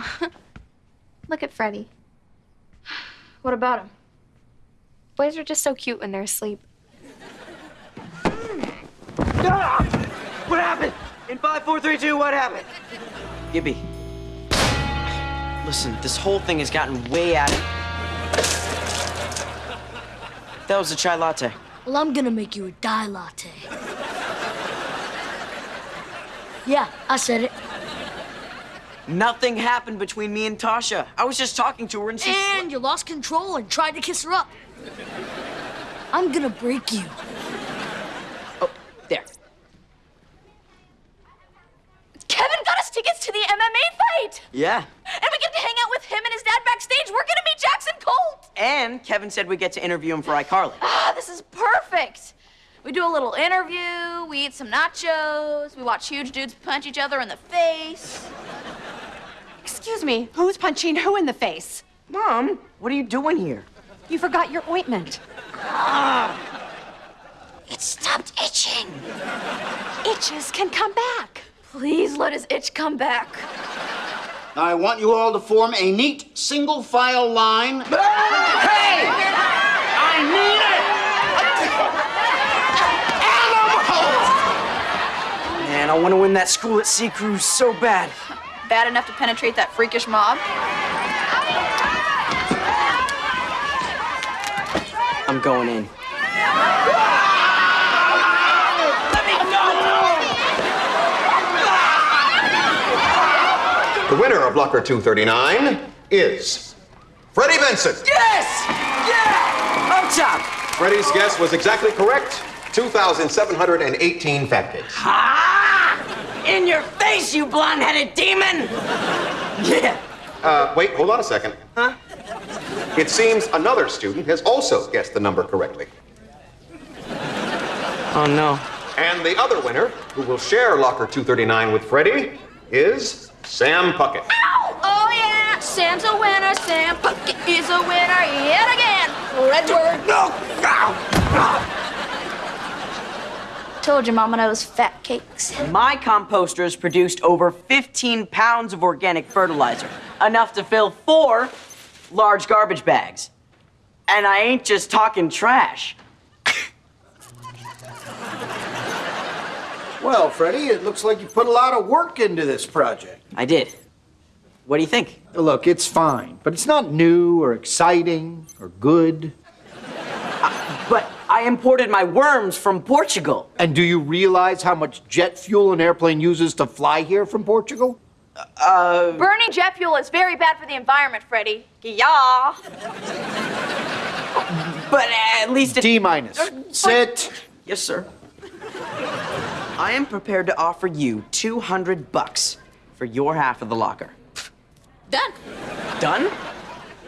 Aw. Look at Freddie. What about him? Boys are just so cute when they're asleep. Ah! What happened? In five, four, three, two, what happened? Gibby. Listen, this whole thing has gotten way out of... That was a chai latte. Well, I'm gonna make you a dye latte. Yeah, I said it. Nothing happened between me and Tasha. I was just talking to her and she... And you lost control and tried to kiss her up. I'm gonna break you. Oh, there. Kevin got us tickets to the MMA fight! Yeah. And we get to hang out with him and his dad backstage. We're gonna meet Jackson Colt! And Kevin said we get to interview him for iCarly. Ah, this is perfect! We do a little interview, we eat some nachos, we watch huge dudes punch each other in the face. Excuse me, who's punching who in the face? Mom, what are you doing here? You forgot your ointment. Ah. It stopped itching. Itches can come back. Please let his itch come back. Now I want you all to form a neat single file line. Hey! I need it! Man, I want to win that school at Sea Cruise so bad. Bad enough to penetrate that freakish mob. I'm going in. The winner of Locker 239 is Freddie Benson. Yes! Yeah! Up top! Freddie's guess was exactly correct. 2,718 fat kids. Ah! In your face, you blonde-headed demon! Yeah. Uh, wait, hold on a second. Huh? It seems another student has also guessed the number correctly. Oh, no. And the other winner, who will share Locker 239 with Freddie, is Sam Puckett. Oh yeah, Sam's a winner. Sam Puckett is a winner yet again. Fredward. No! Told your mama knows fat cakes. My composters produced over 15 pounds of organic fertilizer, enough to fill four large garbage bags. And I ain't just talking trash. Well, Freddie, it looks like you put a lot of work into this project. I did. What do you think? Look, it's fine, but it's not new or exciting or good. But I imported my worms from Portugal. And do you realize how much jet fuel an airplane uses to fly here from Portugal? Uh, Burning jet fuel is very bad for the environment, Freddie. Yeah. But at least it... D minus. Sit. Yes, sir. I am prepared to offer you 200 bucks for your half of the locker. Done. Done?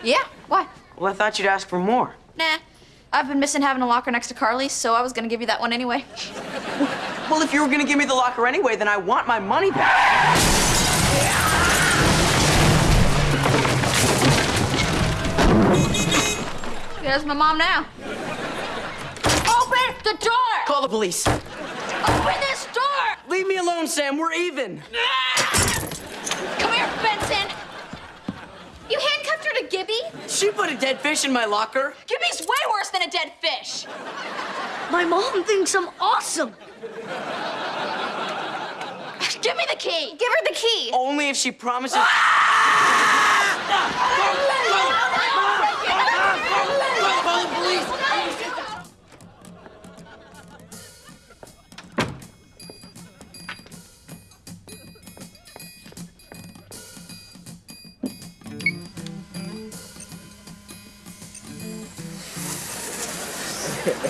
Yeah. Why? Well, I thought you'd ask for more. Nah. I've been missing having a locker next to Carly's, so I was gonna give you that one anyway. Well, if you were gonna give me the locker anyway, then I want my money back. There's my mom now. Open the door! Call the police. Open this door! Leave me alone, Sam. We're even. Come here, Benson. You handcuffed her to Gibby? She put a dead fish in my locker. Gibby's way worse than a dead fish. My mom thinks I'm awesome. Give me the key. Give her the key. Only if she promises. Ah!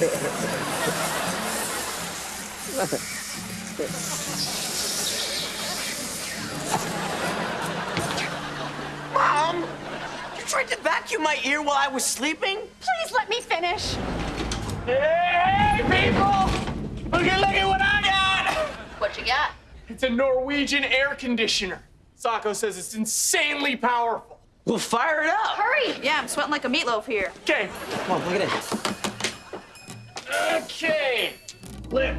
Mom! You tried to vacuum my ear while I was sleeping? Please let me finish. Hey, people! Look at, look at what I got! What you got? It's a Norwegian air conditioner. Socko says it's insanely powerful. We'll fire it up. Hurry! Yeah, I'm sweating like a meatloaf here. Okay, Come on, look at this.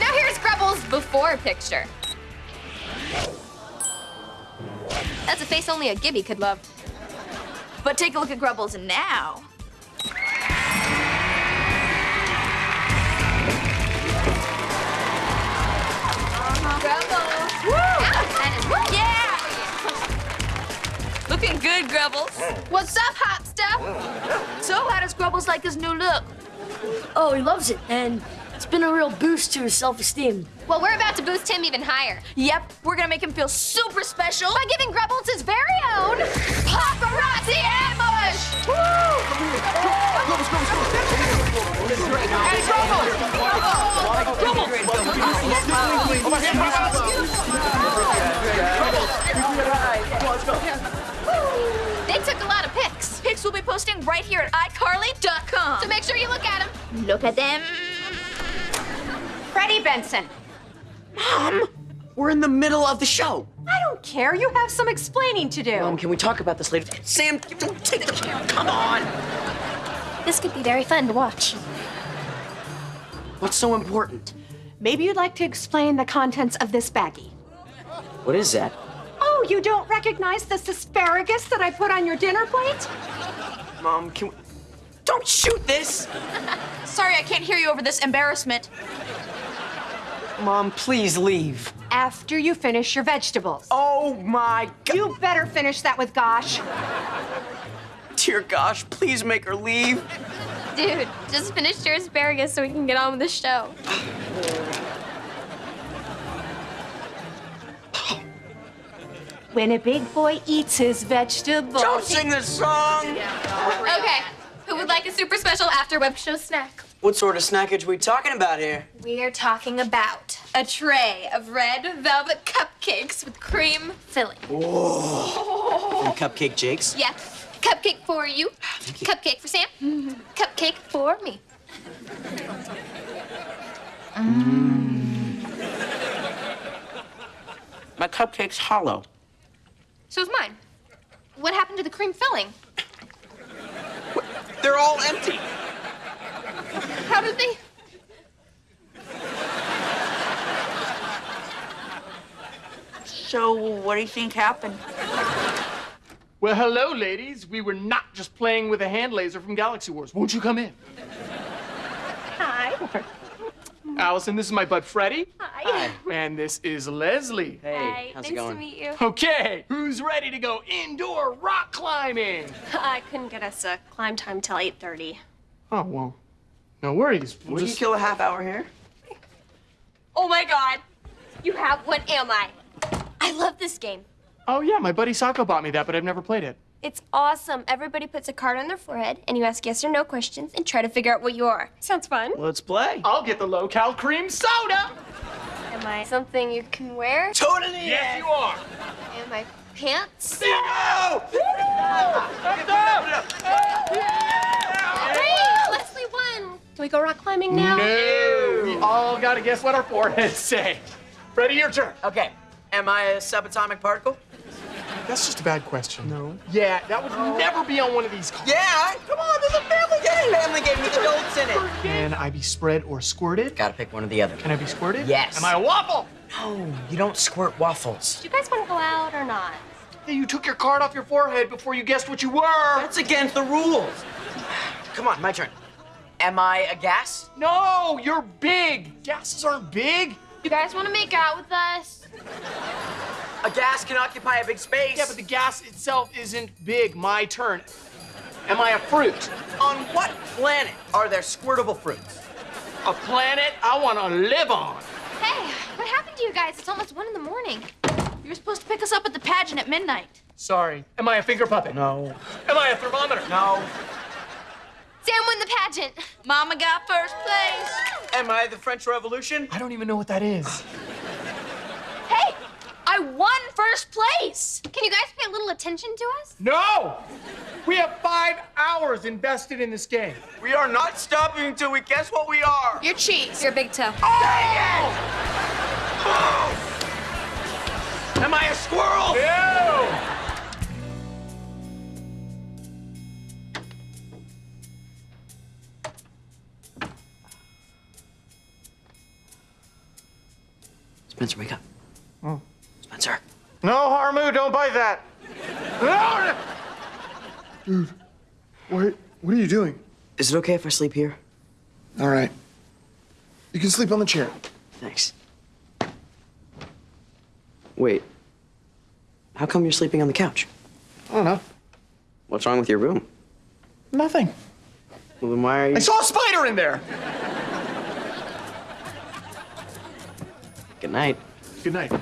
Now here's Grubble's before picture. That's a face only a Gibby could love. But take a look at Grubbles now. Yeah! Looking good, Grubbles. Mm. What's up, hot stuff? Mm. So how does Grubbles like his new look? Oh, he loves it, and it's been a real boost to his self-esteem. Well, we're about to boost him even higher Yep, we're gonna make him feel super special. by giving Grubbles his very own paparazzi ambush. They took a lot of pics, Pics will be posting right here at iCarly.com. so make sure you look at them. look at them. Freddie Benson. Mom! We're in the middle of the show. I don't care. You have some explaining to do. Mom, can we talk about this later? Sam, don't take the camera. Come on. This could be very fun to watch. What's so important? Maybe you'd like to explain the contents of this baggie. What is that? Oh, you don't recognize this asparagus that I put on your dinner plate? Mom, can we... Don't shoot this! Sorry, I can't hear you over this embarrassment. Mom, please leave. After you finish your vegetables. Oh my god. You better finish that with Gosh. Dear gosh, please make her leave. Dude, just finish your asparagus so we can get on with the show. When a big boy eats his vegetables. Don't sing this song! Okay, who would like a super special after web show snack? What sort of snackage we talking about here? We are talking about a tray of red velvet cupcakes with cream filling. From Cupcake Jake's? Yeah, cupcake for ah, you, cupcake for Sam, cupcake for me. Mm. My cupcake's hollow. So's mine. What happened to the cream filling? They're all empty. How did they? So, what do you think happened? Well, hello, ladies. We were not just playing with a hand laser from Galaxy Wars. Won't you come in? Hi. Allison, this is my bud Freddie. Hi. And this is Leslie. Hey, how's nice it going? to meet you. Okay, who's ready to go indoor rock climbing? I couldn't get us a climb time till 8.30. Oh, well, no worries. We'll Would you kill a half hour here? Oh my god! You have What Am I? I love this game. Oh, yeah, my buddy Socko bought me that, but I've never played it. It's awesome. Everybody puts a card on their forehead, and you ask yes or no questions and try to figure out what you are. Sounds fun. Let's play. I'll get the low-cal cream soda. Am I something you can wear? Totally. Yes, you are. Am I pants? No! Great! Leslie won! Can we go rock climbing now? No, we all gotta guess what our foreheads say. Freddie, your turn. Okay. Am I a subatomic particle? That's just a bad question. No. Yeah, that would never be on one of these cards. Yeah. Come on, there's a family game. Family game with adults in it. Can I be spread or squirted? Gotta pick one or the other. Can I be squirted? Yes. Am I a waffle? No, you don't squirt waffles. Do you guys want to go out or not? Hey, you took your card off your forehead before you guessed what you were. That's against the rules. Come on, my turn. Am I a gas? No, you're big. Gases aren't big. You guys want to make out with us? A gas can occupy a big space. Yeah, but the gas itself isn't big. My turn. Am I a fruit? On what planet are there squirtable fruits? A planet I want to live on. Hey, what happened to you guys? It's almost one in the morning. You were supposed to pick us up at the pageant at midnight. Sorry. Am I a finger puppet? No. Am I a thermometer? No. Sam won the pageant. Mama got first place. Am I the French Revolution? I don't even know what that is. Hey, I won first place. Can you guys pay a little attention to us? No! We have five hours invested in this game. We are not stopping until we guess what we are. You're cheese. You're a big toe. Oh! Am I a squirrel? Ew! Spencer, wake up. Spencer. No, Harmu, don't bite that. No! Dude, what, what are you doing? Is it okay if I sleep here? All right. You can sleep on the chair. Thanks. Wait. How come you're sleeping on the couch? I don't know. What's wrong with your room? Nothing. Well, then why are you. I saw a spider in there. Good night. Good night.